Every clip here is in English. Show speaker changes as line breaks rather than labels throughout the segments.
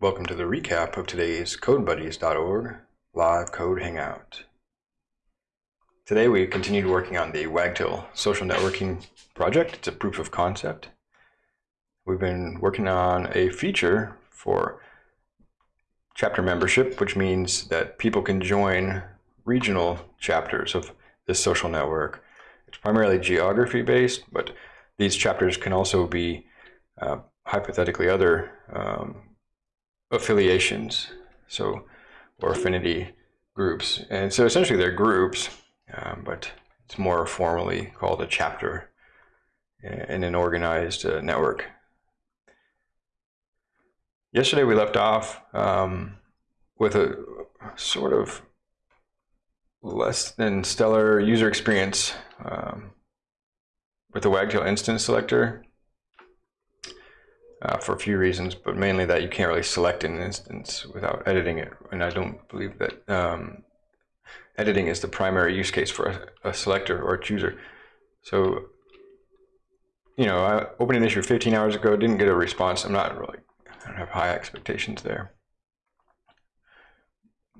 Welcome to the recap of today's CodeBuddies.org live code hangout. Today we continued working on the Wagtail social networking project. It's a proof of concept. We've been working on a feature for chapter membership, which means that people can join regional chapters of this social network. It's primarily geography based, but these chapters can also be uh, hypothetically other um, affiliations, so or affinity groups. And so essentially they're groups, um, but it's more formally called a chapter in an organized uh, network. Yesterday we left off um, with a sort of less than stellar user experience um, with the Wagtail instance selector uh, for a few reasons, but mainly that you can't really select an instance without editing it. And I don't believe that um, editing is the primary use case for a, a, selector or a chooser. So, you know, I opened an issue 15 hours ago, didn't get a response. I'm not really, I don't have high expectations there.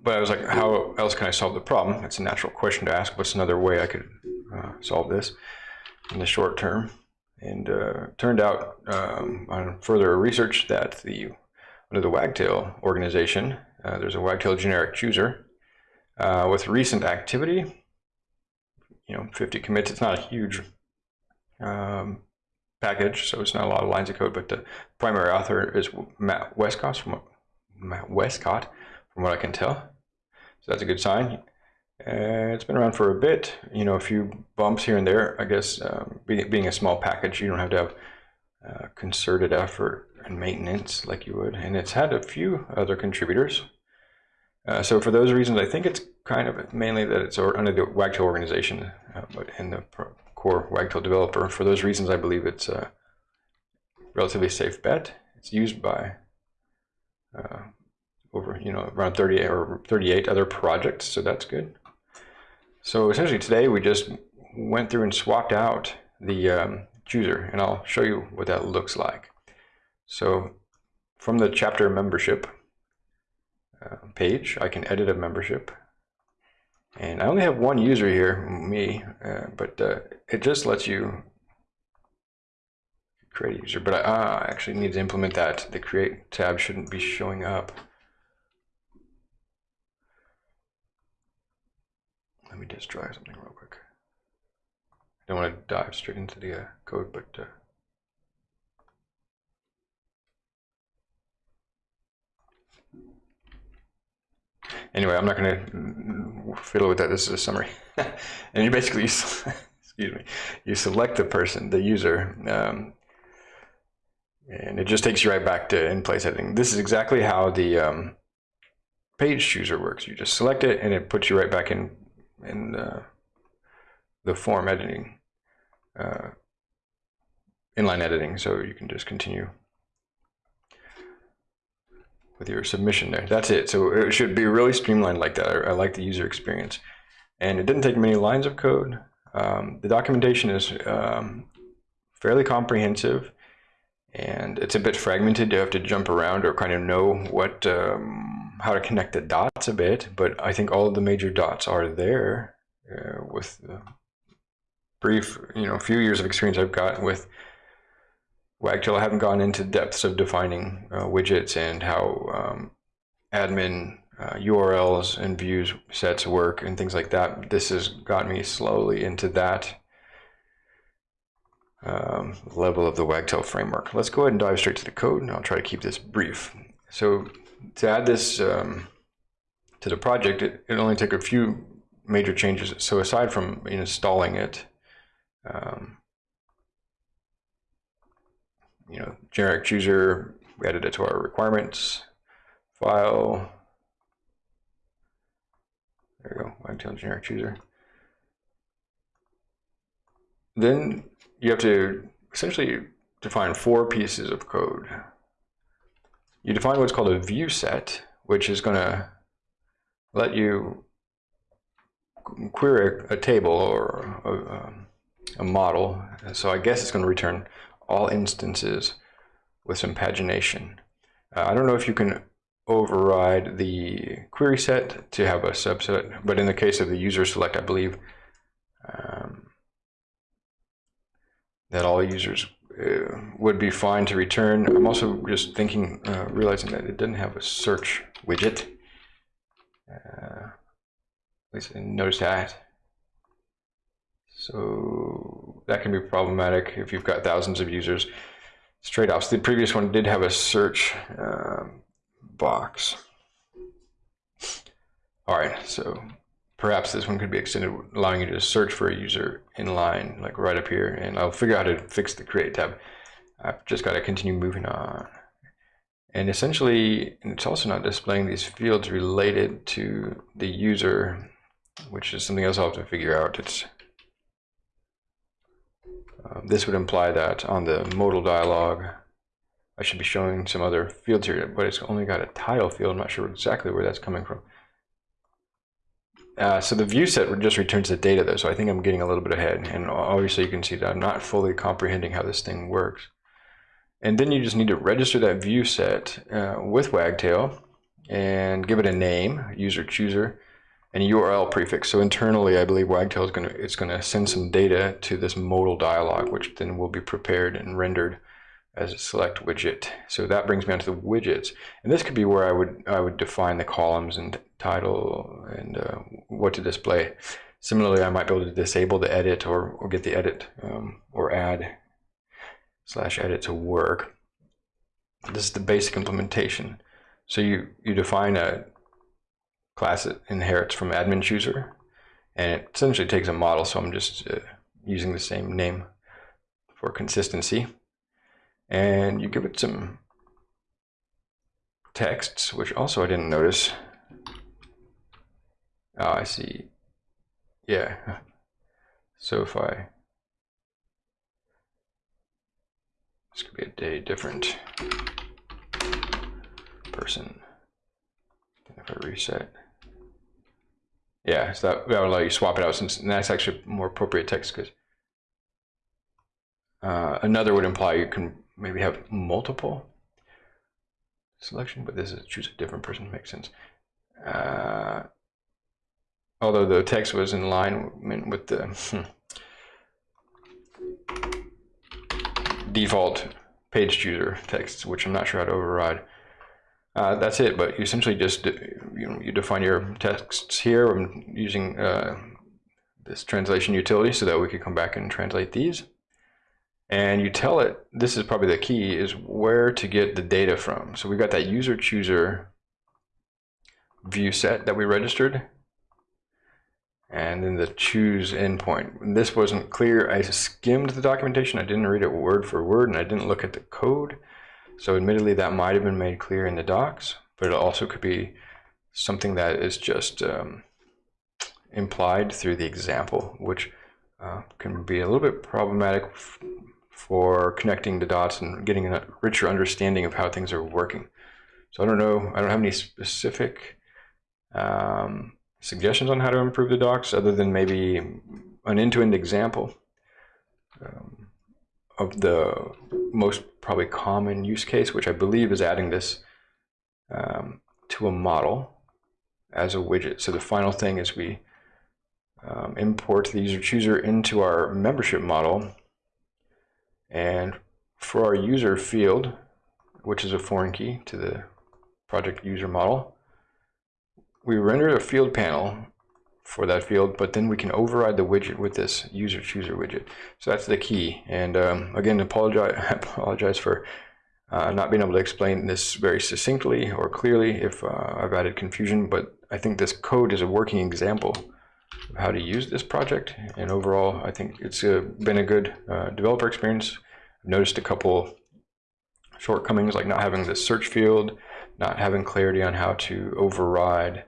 But I was like, how else can I solve the problem? It's a natural question to ask. What's another way I could uh, solve this in the short term? And uh, turned out um, on further research that the under the Wagtail organization, uh, there's a Wagtail generic chooser uh, with recent activity. You know, 50 commits. It's not a huge um, package, so it's not a lot of lines of code. But the primary author is Matt Westcott from Matt Westcott, from what I can tell. So that's a good sign. Uh, it's been around for a bit, you know, a few bumps here and there. I guess um, being, being a small package, you don't have to have uh, concerted effort and maintenance like you would. And it's had a few other contributors. Uh, so for those reasons, I think it's kind of mainly that it's under the Wagtail organization, uh, but in the core Wagtail developer. For those reasons, I believe it's a relatively safe bet. It's used by uh, over, you know, around 38 or 38 other projects, so that's good. So essentially today we just went through and swapped out the um, chooser and I'll show you what that looks like. So from the chapter membership uh, page, I can edit a membership. And I only have one user here, me, uh, but uh, it just lets you create a user. But I uh, actually need to implement that. The create tab shouldn't be showing up. Let me just try something real quick. I don't want to dive straight into the uh, code, but uh, anyway, I'm not going to fiddle with that. This is a summary, and you basically, excuse me, you select the person, the user, um, and it just takes you right back to in-place editing. This is exactly how the um, page chooser works. You just select it, and it puts you right back in in uh, the form editing, uh, inline editing, so you can just continue with your submission there. That's it. So it should be really streamlined like that. I, I like the user experience. And it didn't take many lines of code. Um, the documentation is um, fairly comprehensive and it's a bit fragmented. You have to jump around or kind of know what um, how to connect the dots a bit. But I think all of the major dots are there uh, with the brief, you know, few years of experience I've got with Wagtail. I haven't gone into depths of defining uh, widgets and how um, admin uh, URLs and views sets work and things like that. This has got me slowly into that um, level of the Wagtail framework. Let's go ahead and dive straight to the code, and I'll try to keep this brief. So to add this um, to the project, it, it only took a few major changes. So aside from installing it, um, you know, generic chooser, we added it to our requirements file. There we go, Wagtail generic chooser. Then you have to essentially define four pieces of code. You define what's called a view set, which is going to let you query a, table or a, um, a, model. So I guess it's going to return all instances with some pagination. Uh, I don't know if you can override the query set to have a subset. But in the case of the user select, I believe um, that all users uh, would be fine to return. I'm also just thinking, uh, realizing that it didn't have a search widget. Uh, at least I noticed that. So that can be problematic if you've got thousands of users. Straight offs. The previous one did have a search um, box. All right, so perhaps this one could be extended, allowing you to search for a user in line, like right up here, and I'll figure out how to fix the create tab. I've just got to continue moving on. And essentially, it's also not displaying these fields related to the user, which is something else I'll have to figure out. It's uh, This would imply that on the modal dialog, I should be showing some other fields here, but it's only got a title field. I'm not sure exactly where that's coming from. Uh, so the view set just returns the data though, so I think I'm getting a little bit ahead. And obviously you can see that I'm not fully comprehending how this thing works. And then you just need to register that view set uh, with Wagtail and give it a name, user chooser, and a URL prefix. So internally, I believe Wagtail is going to it's going to send some data to this modal dialog, which then will be prepared and rendered as a select widget. So that brings me on to the widgets. And this could be where I would I would define the columns and title and uh, what to display. Similarly, I might be able to disable the edit or, or get the edit um, or add slash edit to work. This is the basic implementation. So you, you define a class that inherits from admin chooser and it essentially takes a model. So I'm just uh, using the same name for consistency and you give it some texts, which also I didn't notice. Oh, I see. Yeah. So if I this could be a day different person. If I reset. Yeah, so that, that would allow you swap it out since that's actually more appropriate text because uh, another would imply you can maybe have multiple selection, but this is choose a different person makes sense. Uh, although the text was in line with the hmm, default page chooser text, which I'm not sure how to override. Uh, that's it, but you essentially just you, know, you define your texts here. I'm using uh, this translation utility so that we could come back and translate these and you tell it this is probably the key is where to get the data from. So we've got that user chooser view set that we registered and then the choose endpoint. This wasn't clear. I skimmed the documentation. I didn't read it word for word and I didn't look at the code. So admittedly that might have been made clear in the docs but it also could be something that is just um, implied through the example which uh, can be a little bit problematic for connecting the dots and getting a richer understanding of how things are working. So I don't know, I don't have any specific um, suggestions on how to improve the docs other than maybe an end-to-end -end example um, of the most probably common use case, which I believe is adding this um, to a model as a widget. So the final thing is we um, import the user chooser into our membership model and for our user field, which is a foreign key to the project user model, we render a field panel for that field, but then we can override the widget with this user chooser widget. So that's the key. And um, again, apologize, apologize for uh, not being able to explain this very succinctly or clearly if uh, I've added confusion, but I think this code is a working example how to use this project. And overall, I think it's uh, been a good uh, developer experience. I've noticed a couple shortcomings like not having the search field, not having clarity on how to override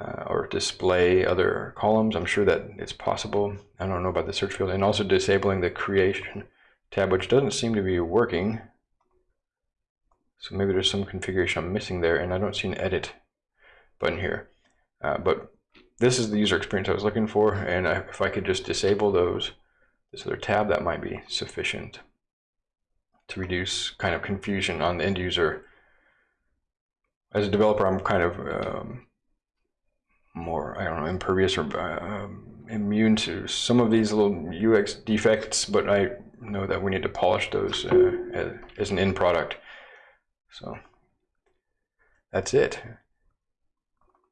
uh, or display other columns. I'm sure that it's possible. I don't know about the search field and also disabling the creation tab, which doesn't seem to be working. So maybe there's some configuration I'm missing there and I don't see an edit button here. Uh, but this is the user experience I was looking for, and I, if I could just disable those, this other tab, that might be sufficient to reduce kind of confusion on the end user as a developer, I'm kind of um, more, I don't know, impervious or uh, immune to some of these little UX defects, but I know that we need to polish those uh, as, an end product. So that's it.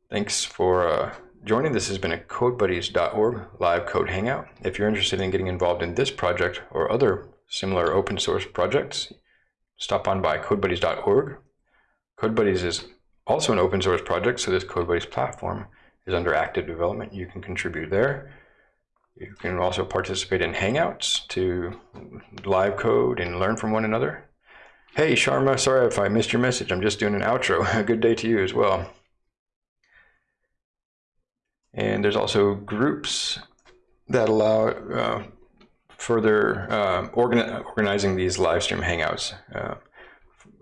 Thanks for uh, joining. This has been a CodeBuddies.org live code hangout. If you're interested in getting involved in this project or other similar open source projects, stop on by CodeBuddies.org. CodeBuddies is also an open source project, so this CodeBuddies platform is under active development. You can contribute there. You can also participate in Hangouts to live code and learn from one another. Hey, Sharma, sorry if I missed your message. I'm just doing an outro. A good day to you as well. And there's also groups that allow uh, further uh, organi organizing these live stream hangouts uh,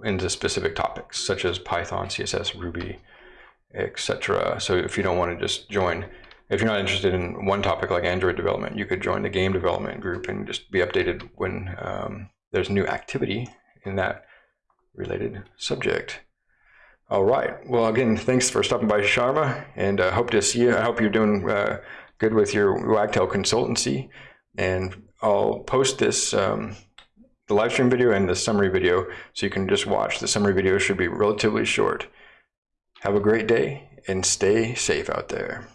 into specific topics such as Python, CSS, Ruby, etc. So if you don't want to just join, if you're not interested in one topic like Android development, you could join the game development group and just be updated when um, there's new activity in that related subject. All right. Well, again, thanks for stopping by, Sharma, and I uh, hope to see you. I hope you're doing uh, good with your Wagtail consultancy. And I'll post this, um, the live stream video and the summary video, so you can just watch. The summary video should be relatively short. Have a great day and stay safe out there.